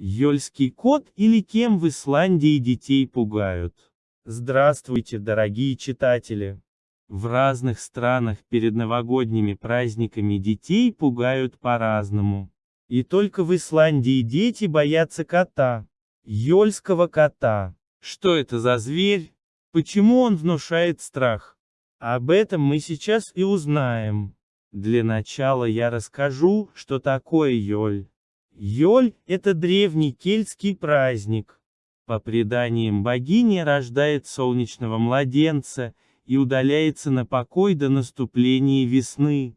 Йольский кот или кем в Исландии детей пугают? Здравствуйте, дорогие читатели! В разных странах перед новогодними праздниками детей пугают по-разному. И только в Исландии дети боятся кота. Йольского кота. Что это за зверь? Почему он внушает страх? Об этом мы сейчас и узнаем. Для начала я расскажу, что такое Йоль. Йоль – это древний кельтский праздник. По преданиям богиня рождает солнечного младенца и удаляется на покой до наступления весны.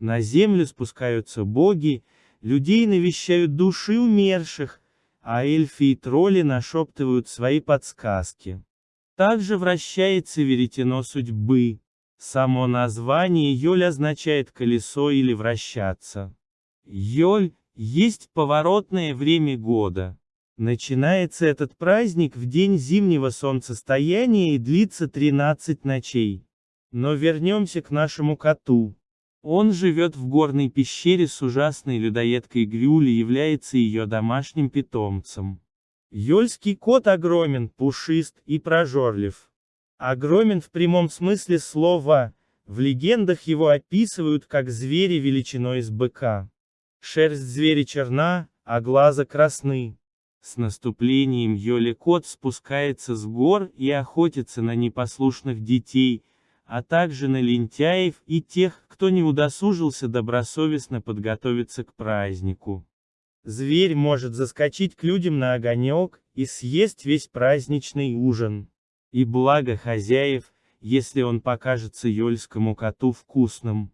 На землю спускаются боги, людей навещают души умерших, а эльфы и тролли нашептывают свои подсказки. Также вращается веретено судьбы. Само название Йоль означает колесо или вращаться. Йоль – есть поворотное время года. Начинается этот праздник в день зимнего солнцестояния и длится 13 ночей. Но вернемся к нашему коту. Он живет в горной пещере с ужасной людоедкой Грюли является ее домашним питомцем. Йольский кот огромен, пушист и прожорлив. Огромен в прямом смысле слова, в легендах его описывают как звери величиной с быка. Шерсть зверя черна, а глаза красны. С наступлением Йоли кот спускается с гор и охотится на непослушных детей, а также на лентяев и тех, кто не удосужился добросовестно подготовиться к празднику. Зверь может заскочить к людям на огонек и съесть весь праздничный ужин. И благо хозяев, если он покажется ёльскому коту вкусным.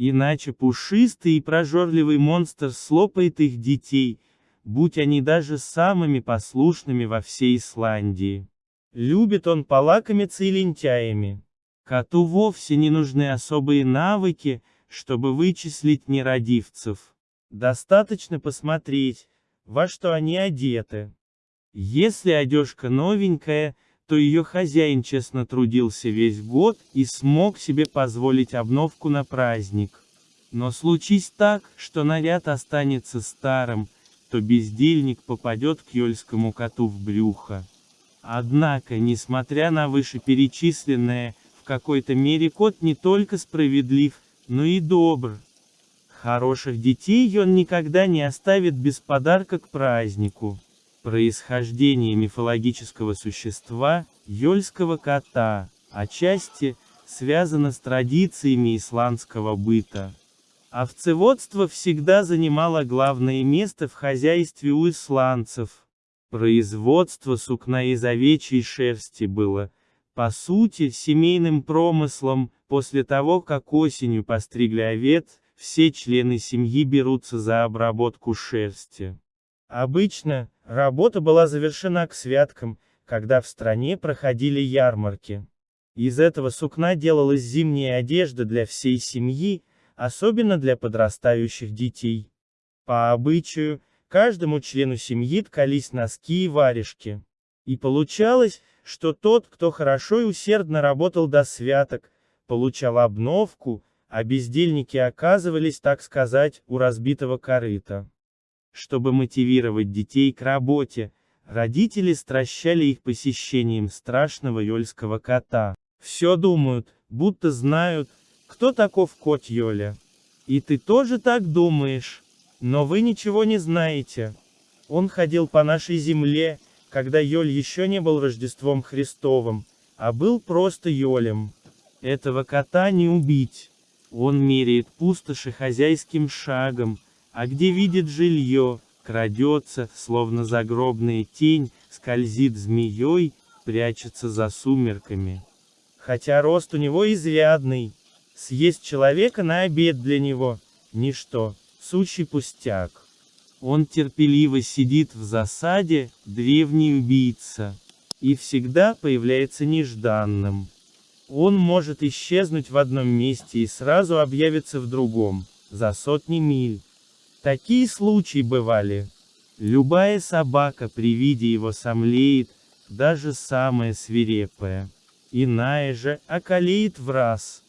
Иначе пушистый и прожорливый монстр слопает их детей, будь они даже самыми послушными во всей Исландии. Любит он полакомиться и лентяями. Коту вовсе не нужны особые навыки, чтобы вычислить нерадивцев. Достаточно посмотреть, во что они одеты. Если одежка новенькая, то ее хозяин честно трудился весь год и смог себе позволить обновку на праздник. Но случись так, что наряд останется старым, то бездельник попадет к ёльскому коту в брюхо. Однако, несмотря на вышеперечисленное, в какой-то мере кот не только справедлив, но и добр. Хороших детей он никогда не оставит без подарка к празднику. Происхождение мифологического существа, ёльского кота, отчасти, связано с традициями исландского быта. Овцеводство всегда занимало главное место в хозяйстве у исландцев. Производство сукна из овечьей шерсти было, по сути, семейным промыслом, после того как осенью постригли овец, все члены семьи берутся за обработку шерсти. Обычно, работа была завершена к святкам, когда в стране проходили ярмарки. Из этого сукна делалась зимняя одежда для всей семьи, особенно для подрастающих детей. По обычаю, каждому члену семьи ткались носки и варежки. И получалось, что тот, кто хорошо и усердно работал до святок, получал обновку, а бездельники оказывались, так сказать, у разбитого корыта. Чтобы мотивировать детей к работе, родители стращали их посещением страшного ёльского кота. Все думают, будто знают, кто таков кот Йоля. И ты тоже так думаешь. Но вы ничего не знаете. Он ходил по нашей земле, когда Йоль еще не был Рождеством Христовым, а был просто Йолем. Этого кота не убить. Он меряет пустоши хозяйским шагом, а где видит жилье, крадется, словно загробная тень, скользит змеей, прячется за сумерками. Хотя рост у него изрядный. Съесть человека на обед для него – ничто, сущий пустяк. Он терпеливо сидит в засаде, древний убийца. И всегда появляется нежданным. Он может исчезнуть в одном месте и сразу объявиться в другом, за сотни миль. Такие случаи бывали. Любая собака при виде его сомлеет, даже самая свирепая. Иная же, околеет в раз.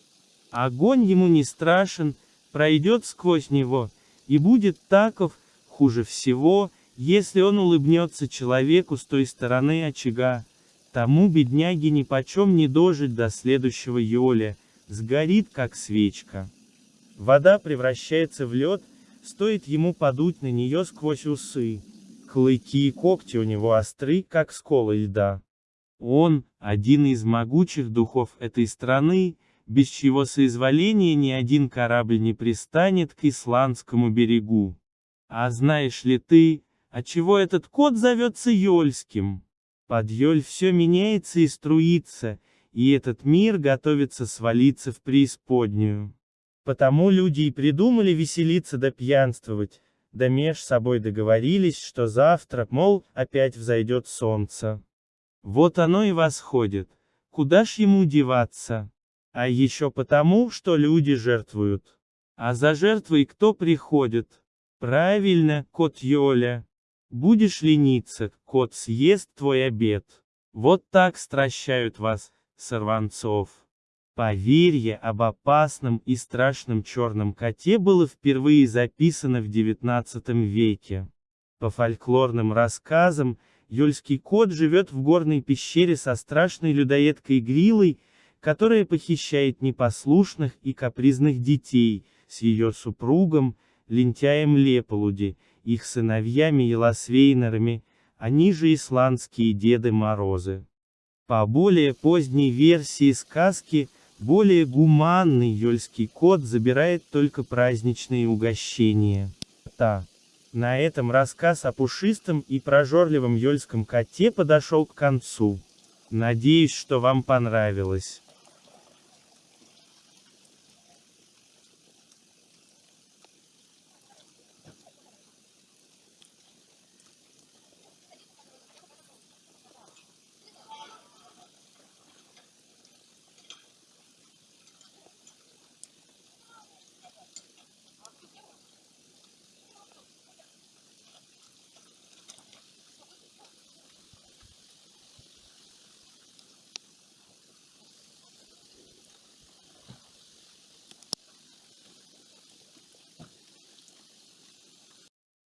Огонь ему не страшен, пройдет сквозь него, и будет таков, хуже всего, Если он улыбнется человеку с той стороны очага, тому бедняге нипочем не дожить до следующего Йоля, сгорит как свечка. Вода превращается в лед, стоит ему подуть на нее сквозь усы. Клыки и когти у него остры, как сколы льда. Он, один из могучих духов этой страны, без чьего соизволения ни один корабль не пристанет к исландскому берегу. А знаешь ли ты, отчего этот кот зовется Йольским? Под Йоль все меняется и струится, и этот мир готовится свалиться в преисподнюю. Потому люди и придумали веселиться да пьянствовать, да меж собой договорились, что завтра, мол, опять взойдет солнце. Вот оно и восходит. Куда ж ему деваться? А еще потому, что люди жертвуют. А за жертвой кто приходит? Правильно, кот Йоля. Будешь лениться, кот съест твой обед. Вот так стращают вас, сорванцов. Поверье об опасном и страшном черном коте было впервые записано в XIX веке. По фольклорным рассказам, Юльский кот живет в горной пещере со страшной людоедкой Грилой, которая похищает непослушных и капризных детей, с ее супругом, лентяем Леполуди, их сыновьями Елосвейнерами, они же исландские Деды Морозы. По более поздней версии сказки, более гуманный Йольский кот забирает только праздничные угощения. Та. На этом рассказ о пушистом и прожорливом Йольском коте подошел к концу. Надеюсь, что вам понравилось.